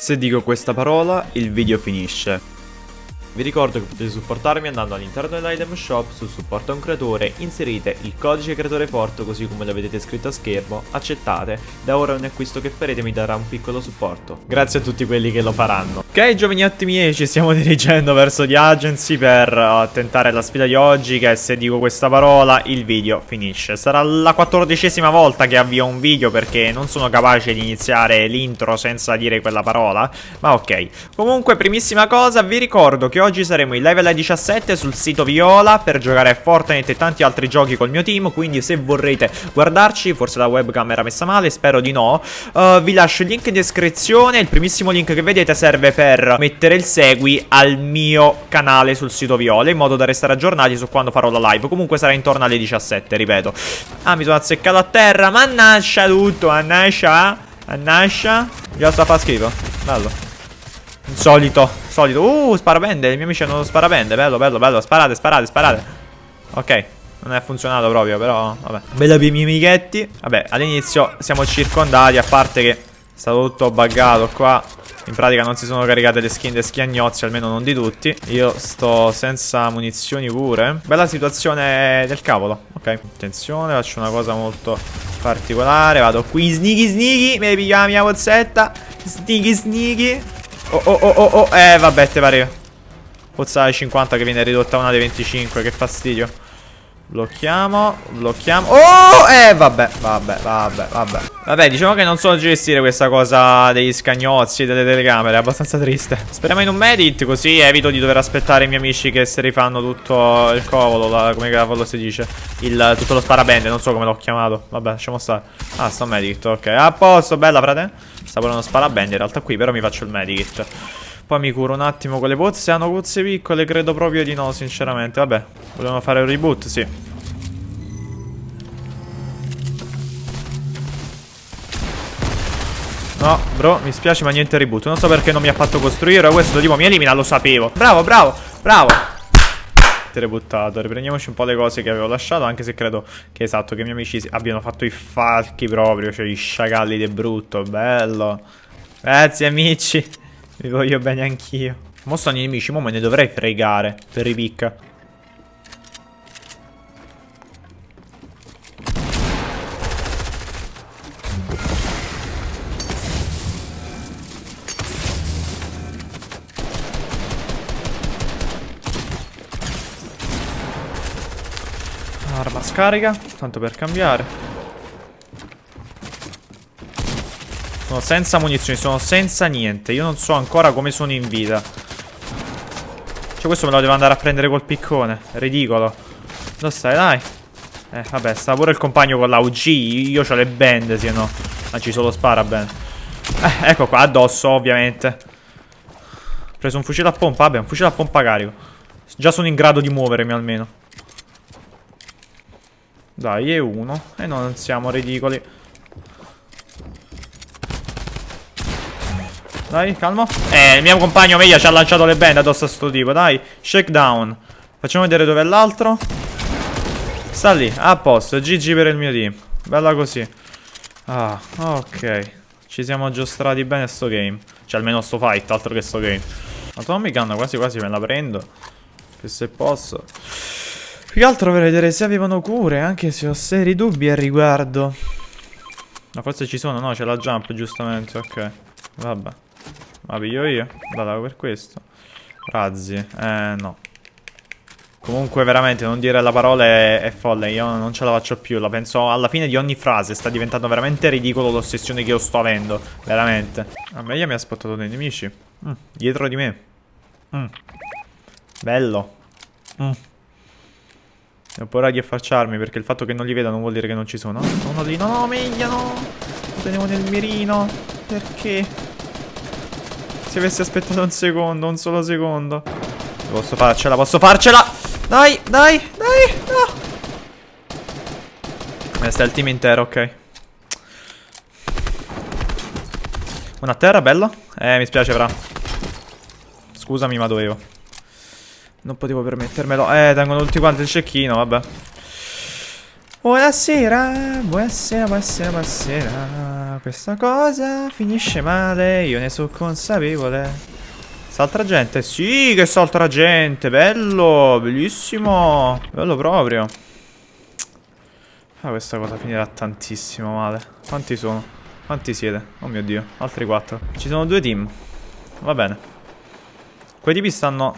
Se dico questa parola, il video finisce. Vi ricordo che potete supportarmi andando all'interno dell'item shop su supporta un creatore, inserite il codice creatore forte così come lo vedete scritto a schermo, accettate, da ora ogni acquisto che farete mi darà un piccolo supporto. Grazie a tutti quelli che lo faranno. Ok giovaniotti miei, ci stiamo dirigendo verso The Agency per uh, tentare la sfida di oggi che se dico questa parola il video finisce. Sarà la quattordicesima volta che avvio un video perché non sono capace di iniziare l'intro senza dire quella parola, ma ok. Comunque primissima cosa vi ricordo che oggi saremo in level 17 sul sito Viola per giocare a Fortnite e tanti altri giochi col mio team, quindi se vorrete guardarci, forse la webcam era messa male, spero di no, uh, vi lascio il link in descrizione, il primissimo link che vedete serve per mettere il segui al mio canale sul sito Viola, in modo da restare aggiornati su quando farò la live, comunque sarà intorno alle 17, ripeto. Ah, mi sono azzeccato a terra, mannaggia tutto, mannaggia, mannaggia, già sta fa schifo, bello. Solito, solito. Uh, sparabende. I miei amici hanno sparabende. Bello, bello, bello. Sparate, sparate, sparate. Ok. Non è funzionato proprio, però, vabbè. Bello per i miei amichetti. Vabbè, all'inizio siamo circondati, a parte che è stato tutto buggato qua. In pratica non si sono caricate le skin dei schiagnozzi, almeno non di tutti. Io sto senza munizioni pure. Bella situazione del cavolo. Ok, attenzione, faccio una cosa molto particolare. Vado qui, sneaky sneaky. Mi pigliamo la mia pozzetta. Sneaky sneaky. Oh oh oh oh oh. Eh vabbè te pare. Pozza 50 che viene ridotta a una dei 25 Che fastidio Blocchiamo Blocchiamo Oh Eh vabbè Vabbè Vabbè Vabbè. Vabbè diciamo che non so gestire questa cosa Degli scagnozzi Delle telecamere È abbastanza triste. Speriamo in un medit Così evito di dover aspettare i miei amici Che si rifanno tutto il cavolo la, Come cavolo si dice il, Tutto lo sparabende Non so come l'ho chiamato. Vabbè lasciamo stare. Ah sto medit Ok. A posto Bella frate. Sta pure uno sparabende in realtà qui Però mi faccio il medikit poi mi curo un attimo con le pozze. Hanno pozze piccole? Credo proprio di no, sinceramente. Vabbè, volevano fare un reboot? Sì. No, bro, mi spiace ma niente reboot. Non so perché non mi ha fatto costruire. Questo tipo mi elimina, lo sapevo. Bravo, bravo, bravo. Rebuttato. Riprendiamoci un po' le cose che avevo lasciato. Anche se credo che esatto, che i miei amici abbiano fatto i falchi proprio. Cioè i sciacalli di brutto. Bello. Grazie amici. Vi voglio bene anch'io. Mo sono i nemici, mo me ne dovrei fregare per i pick. Arma scarica, tanto per cambiare. Sono senza munizioni, sono senza niente. Io non so ancora come sono in vita. Cioè questo me lo devo andare a prendere col piccone. Ridicolo. Dove stai, dai? Eh, vabbè, sta pure il compagno con la UG. Io ho le bende, se no. Anzi, solo spara bene. Eh, ecco qua, addosso, ovviamente. Ho preso un fucile a pompa. Vabbè, un fucile a pompa carico. Già sono in grado di muovermi almeno. Dai, è uno. E non siamo ridicoli. Dai, calmo. Eh, il mio compagno meglio ci ha lanciato le bende addosso a sto tipo. Dai, shakedown. Facciamo vedere dove è l'altro. Sta lì, a posto. GG per il mio team. Bella così. Ah, ok. Ci siamo aggiustrati bene sto game. Cioè, almeno sto fight, altro che sto game. La Tommy Gun quasi quasi me la prendo. Che se posso. Più che altro per vedere se avevano cure, anche se ho seri dubbi al riguardo. Ma forse ci sono, no? C'è la jump, giustamente, ok. Vabbè. Ma piglio io? Vado per questo. Razzi. Eh, no. Comunque veramente non dire la parola è, è, folle, io non ce la faccio più, la penso alla fine di ogni frase, sta diventando veramente ridicolo l'ossessione che io sto avendo, veramente. A me mi ha spottato dei nemici, mm, dietro di me. Mm. Bello. Mm. Ho paura di affacciarmi perché il fatto che non li veda non vuol dire che non ci sono. Uno lì, no, no, meglio, no. Lo tenevo nel mirino, perché? Se avessi aspettato un secondo, un solo secondo. Posso farcela, posso farcela! Dai, dai, dai, no! Questo è il team intero, ok. Una terra, bello. Eh, mi spiace, fra. Scusami, ma dovevo. Non potevo permettermelo. Eh, tengono tutti quanti il cecchino, vabbè. Buonasera, buonasera, buonasera, buonasera. Questa cosa finisce male, io ne sono consapevole. Saltra gente? Sì, che saltra gente, bello, bellissimo. Bello proprio. Ah, questa cosa finirà tantissimo male. Quanti sono? Quanti siete? Oh mio dio, altri quattro. Ci sono due team. Va bene. Quei tipi stanno...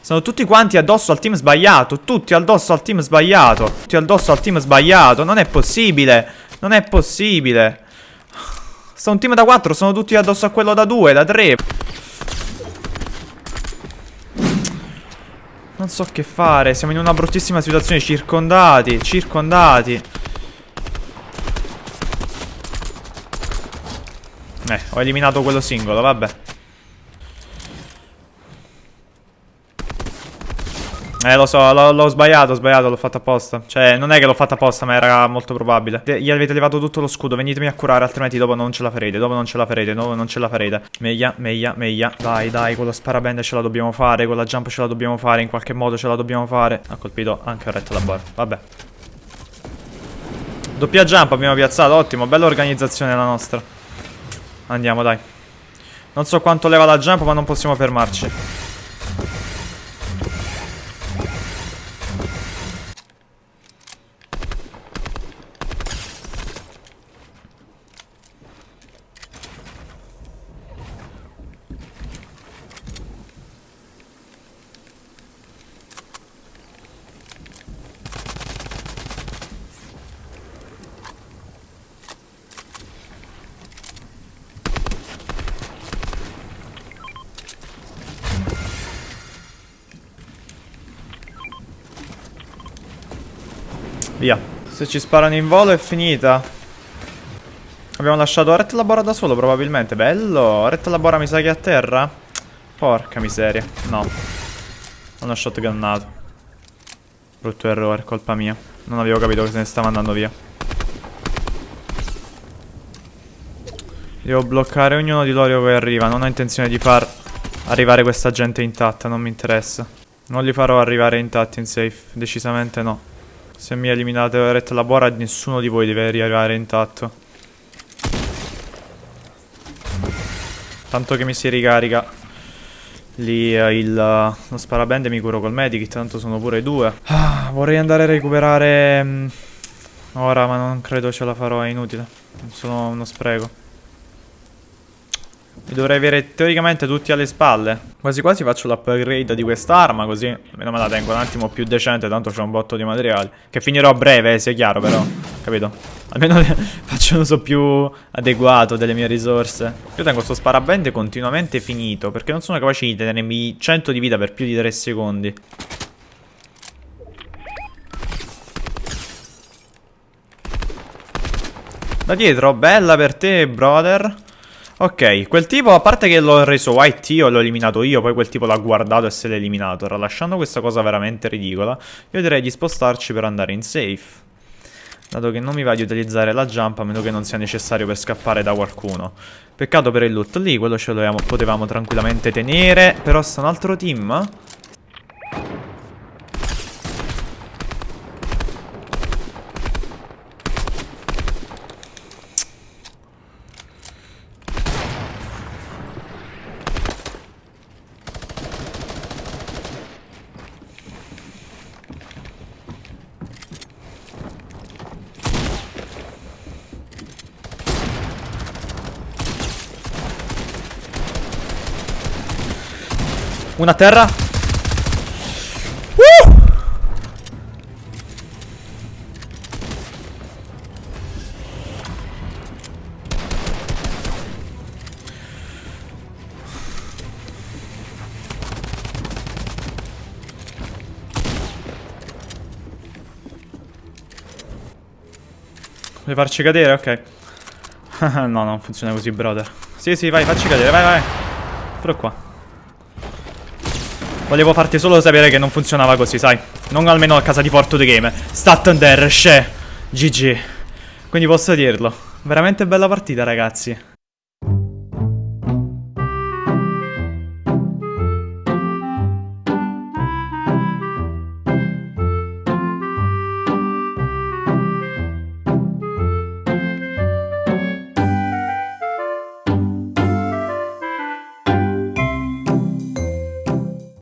Sono tutti quanti addosso al team sbagliato. Tutti addosso al team sbagliato. Tutti addosso al team sbagliato. Non è possibile. Non è possibile. Sta un team da 4. Sono tutti addosso a quello da 2, da 3. Non so che fare. Siamo in una bruttissima situazione. Circondati. Circondati. Eh, ho eliminato quello singolo, vabbè. Eh, lo so, l'ho sbagliato, ho sbagliato, l'ho fatto apposta. Cioè, non è che l'ho fatto apposta, ma era molto probabile. Gli avete levato tutto lo scudo, venitemi a curare, altrimenti dopo non ce la farete, dopo non ce la farete, dopo non ce la farete. Meglio, meglio, meglio. Dai, dai, con lo sparabende ce la dobbiamo fare, con la jump ce la dobbiamo fare, in qualche modo ce la dobbiamo fare. Ha colpito anche il retto la bar, vabbè. Doppia jump abbiamo piazzato, ottimo, bella organizzazione la nostra. Andiamo, dai. Non so quanto leva la jump, ma non possiamo fermarci. Via. Se ci sparano in volo è finita. Abbiamo lasciato Ret Labora da solo probabilmente. Bello. Ret Labora mi sa che è a terra. Porca miseria. No. Ho shotgunnato. Brutto errore, colpa mia. Non avevo capito che se ne stava andando via. Devo bloccare ognuno di loro che arriva. Non ho intenzione di far arrivare questa gente intatta. Non mi interessa. Non li farò arrivare intatti in safe. Decisamente no. Se mi eliminate Ret Labora nessuno di voi deve arrivare intatto. Tanto che mi si ricarica lì eh, il, lo sparabende mi curo col medikit, tanto sono pure due. Ah, vorrei andare a recuperare mm, ora, ma non credo ce la farò, è inutile. Sono uno spreco. Mi dovrei avere teoricamente tutti alle spalle. Quasi quasi faccio l'upgrade di quest'arma così almeno me la tengo un attimo più decente tanto c'ho un botto di materiali. Che finirò a breve, sia chiaro però, capito? Almeno faccio un uso più adeguato delle mie risorse. Io tengo sto sparabende continuamente finito perché non sono capace di tenermi 100 di vita per più di 3 secondi. Da dietro, bella per te, brother. Ok, quel tipo, a parte che l'ho reso white io, l'ho eliminato io, poi quel tipo l'ha guardato e se l'ha eliminato, tralasciando questa cosa veramente ridicola, io direi di spostarci per andare in safe. Dato che non mi va di utilizzare la jump a meno che non sia necessario per scappare da qualcuno. Peccato per il loot lì, quello ce lo potevamo tranquillamente tenere, però sta un altro team... Una terra. Uh! Vuoi farci cadere? Ok. no, non funziona così, brother. Sì, sì, vai, facci cadere, vai, vai. Però qua. Volevo farti solo sapere che non funzionava così, sai. Non almeno a casa di Porto The Game. Stat under, she. GG. Quindi posso dirlo. Veramente bella partita, ragazzi.